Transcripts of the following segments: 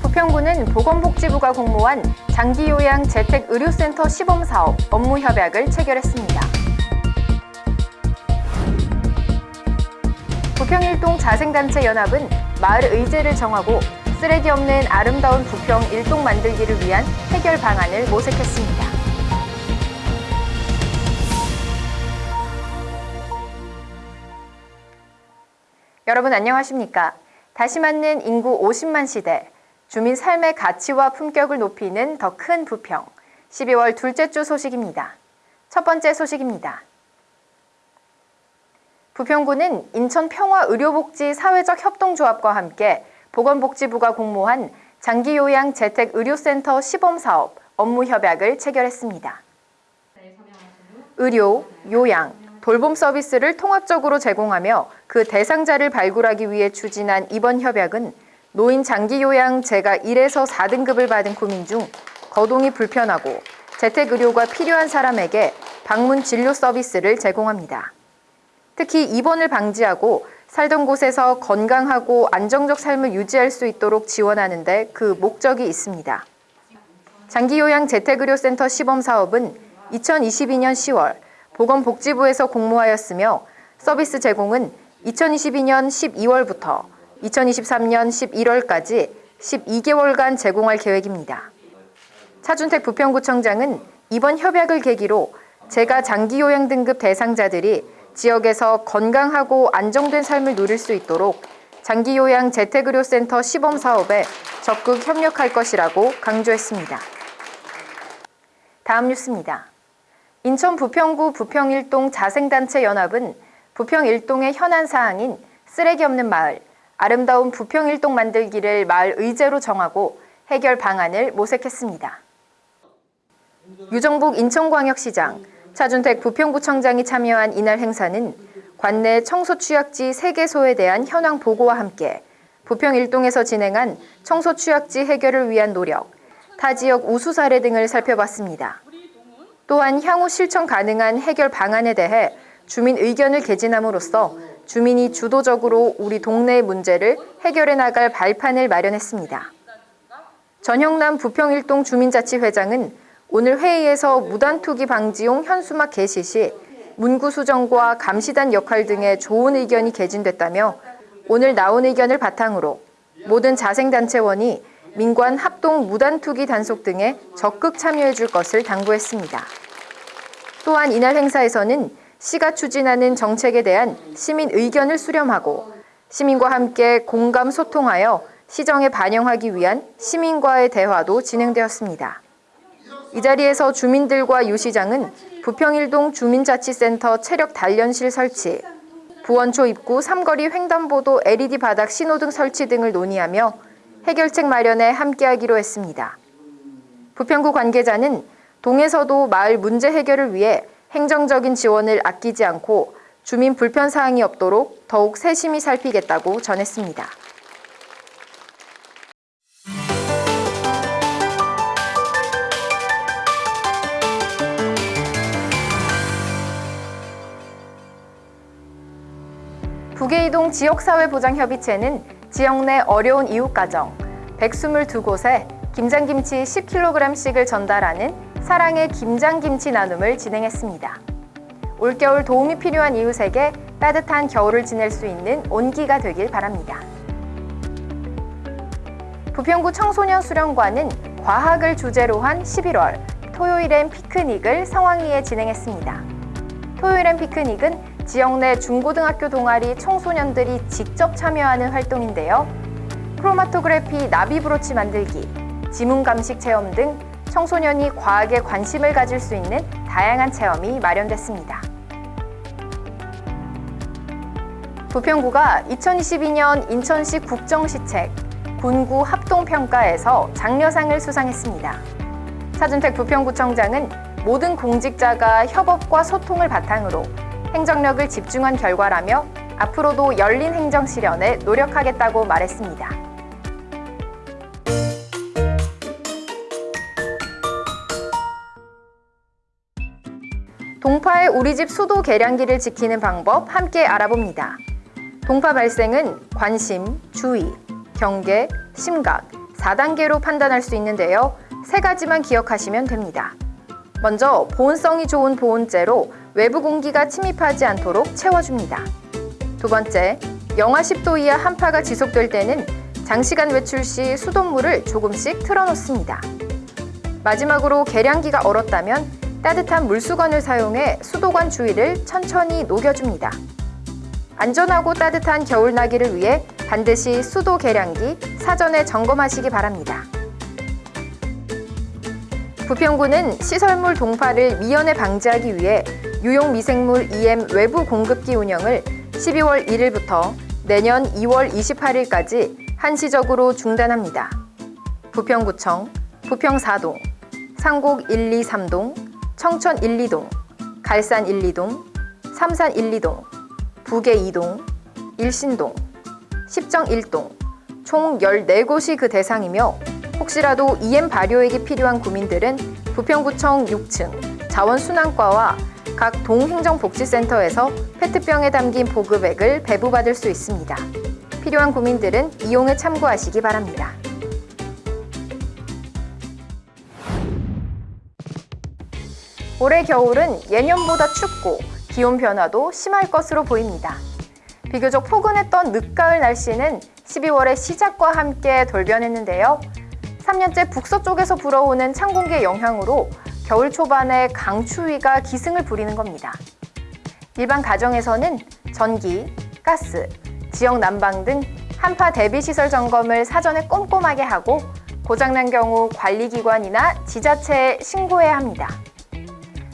부평구는 보건복지부가 공모한 장기요양 재택의료센터 시범사업 업무 협약을 체결했습니다. 부평일동 자생단체 연합은 마을 의제를 정하고 쓰레기 없는 아름다운 부평 일동 만들기를 위한 해결 방안을 모색했습니다. 여러분 안녕하십니까? 다시 맞는 인구 50만 시대, 주민 삶의 가치와 품격을 높이는 더 큰 부평, 12월 둘째 주 소식입니다. 첫 번째 소식입니다. 부평구는 인천평화의료복지 사회적 협동조합과 함께 보건복지부가 공모한 장기요양 재택의료센터 시범사업 업무 협약을 체결했습니다. 의료, 요양, 돌봄 서비스를 통합적으로 제공하며 그 대상자를 발굴하기 위해 추진한 이번 협약은 노인 장기요양 제가 1에서 4등급을 받은 구민 중 거동이 불편하고 재택의료가 필요한 사람에게 방문 진료 서비스를 제공합니다. 특히 입원을 방지하고 살던 곳에서 건강하고 안정적 삶을 유지할 수 있도록 지원하는 데 그 목적이 있습니다. 장기요양 재택의료센터 시범사업은 2022년 10월 보건복지부에서 공모하였으며 서비스 제공은 2022년 12월부터 2023년 11월까지 12개월간 제공할 계획입니다. 차준택 부평구청장은 이번 협약을 계기로 제가 장기요양 등급 대상자들이 지역에서 건강하고 안정된 삶을 누릴 수 있도록 장기요양 재택의료센터 시범 사업에 적극 협력할 것이라고 강조했습니다. 다음 뉴스입니다. 인천 부평구 부평일동 자생단체 연합은 부평일동의 현안 사항인 쓰레기 없는 마을, 아름다운 부평일동 만들기를 마을 의제로 정하고 해결 방안을 모색했습니다. 유정복 인천광역시장, 차준택 부평구청장이 참여한 이날 행사는 관내 청소 취약지 3개소에 대한 현황 보고와 함께 부평 일동에서 진행한 청소 취약지 해결을 위한 노력, 타 지역 우수 사례 등을 살펴봤습니다. 또한 향후 실천 가능한 해결 방안에 대해 주민 의견을 개진함으로써 주민이 주도적으로 우리 동네의 문제를 해결해 나갈 발판을 마련했습니다. 전형남 부평일동 주민자치회장은 오늘 회의에서 무단 투기 방지용 현수막 개시 시 문구 수정과 감시단 역할 등의 좋은 의견이 개진됐다며 오늘 나온 의견을 바탕으로 모든 자생단체원이 민관 합동 무단 투기 단속 등에 적극 참여해 줄 것을 당부했습니다. 또한 이날 행사에서는 시가 추진하는 정책에 대한 시민 의견을 수렴하고 시민과 함께 공감 소통하여 시정에 반영하기 위한 시민과의 대화도 진행되었습니다. 이 자리에서 주민들과 유 시장은 부평일동 주민자치센터 체력 단련실 설치, 부원초 입구 삼거리 횡단보도 LED 바닥 신호등 설치 등을 논의하며 해결책 마련에 함께하기로 했습니다. 부평구 관계자는 동에서도 마을 문제 해결을 위해 행정적인 지원을 아끼지 않고 주민 불편 사항이 없도록 더욱 세심히 살피겠다고 전했습니다. 북계이동 지역사회보장협의체는 지역 내 어려운 이웃가정 122곳에 김장김치 10kg씩을 전달하는 사랑의 김장김치 나눔을 진행했습니다. 올겨울 도움이 필요한 이웃에게 따뜻한 겨울을 지낼 수 있는 온기가 되길 바랍니다. 부평구 청소년 수련관은 과학을 주제로 한 11월 토요일엔 피크닉을 성황리에 진행했습니다. 토요일엔 피크닉은 지역 내 중고등학교 동아리 청소년들이 직접 참여하는 활동인데요. 크로마토그래피 나비 브로치 만들기, 지문 감식 체험 등 청소년이 과학에 관심을 가질 수 있는 다양한 체험이 마련됐습니다. 부평구가 2022년 인천시 국정시책 군구 합동평가에서 장려상을 수상했습니다. 차준택 부평구청장은 모든 공직자가 협업과 소통을 바탕으로 행정력을 집중한 결과라며 앞으로도 열린 행정 실현에 노력하겠다고 말했습니다. 동파의 우리 집 수도 계량기를 지키는 방법 함께 알아봅니다. 동파 발생은 관심, 주의, 경계, 심각 4단계로 판단할 수 있는데요. 세 가지만 기억하시면 됩니다. 먼저 보온성이 좋은 보온재로 외부 공기가 침입하지 않도록 채워줍니다. 두 번째, 영하 10도 이하 한파가 지속될 때는 장시간 외출 시 수돗물을 조금씩 틀어놓습니다. 마지막으로 계량기가 얼었다면 따뜻한 물수건을 사용해 수도관 주위를 천천히 녹여줍니다. 안전하고 따뜻한 겨울나기를 위해 반드시 수도 계량기 사전에 점검하시기 바랍니다. 부평구는 시설물 동파를 미연에 방지하기 위해 유용 미생물 EM 외부 공급기 운영을 12월 1일부터 내년 2월 28일까지 한시적으로 중단합니다. 부평구청, 부평 4동, 상곡 1, 2, 3동, 청천 1, 2동, 갈산 1, 2동, 삼산 1, 2동, 북계 2동, 일신동, 십정 1동 총 14곳이 그 대상이며 혹시라도 EM 발효액이 필요한 구민들은 부평구청 6층 자원순환과와 각 동행정복지센터에서 페트병에 담긴 보급액을 배부받을 수 있습니다. 필요한 구민들은 이용에 참고하시기 바랍니다. 올해 겨울은 예년보다 춥고 기온 변화도 심할 것으로 보입니다. 비교적 포근했던 늦가을 날씨는 12월의 시작과 함께 돌변했는데요. 3년째 북서쪽에서 불어오는 찬 공기의 영향으로 겨울 초반에 강추위가 기승을 부리는 겁니다. 일반 가정에서는 전기, 가스, 지역 난방 등 한파 대비 시설 점검을 사전에 꼼꼼하게 하고 고장난 경우 관리기관이나 지자체에 신고해야 합니다.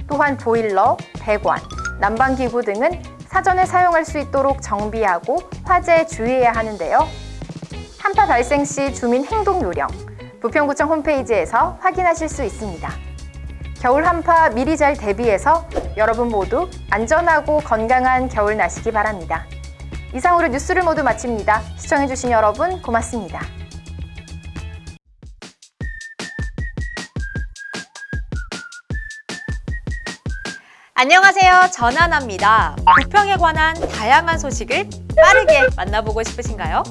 또한 보일러, 배관, 난방기구 등은 사전에 사용할 수 있도록 정비하고 화재에 주의해야 하는데요. 한파 발생 시 주민 행동 요령, 부평구청 홈페이지에서 확인하실 수 있습니다. 겨울 한파 미리 잘 대비해서 여러분 모두 안전하고 건강한 겨울 나시기 바랍니다. 이상으로 뉴스를 모두 마칩니다. 시청해주신 여러분 고맙습니다. 안녕하세요. 전하나입니다. 부평에 관한 다양한 소식을 빠르게 만나보고 싶으신가요?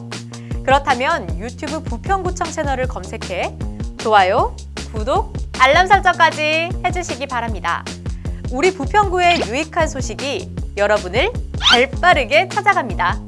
그렇다면 유튜브 부평구청 채널을 검색해 좋아요, 구독, 알람 설정까지 해주시기 바랍니다. 우리 부평구의 유익한 소식이 여러분을 발빠르게 찾아갑니다.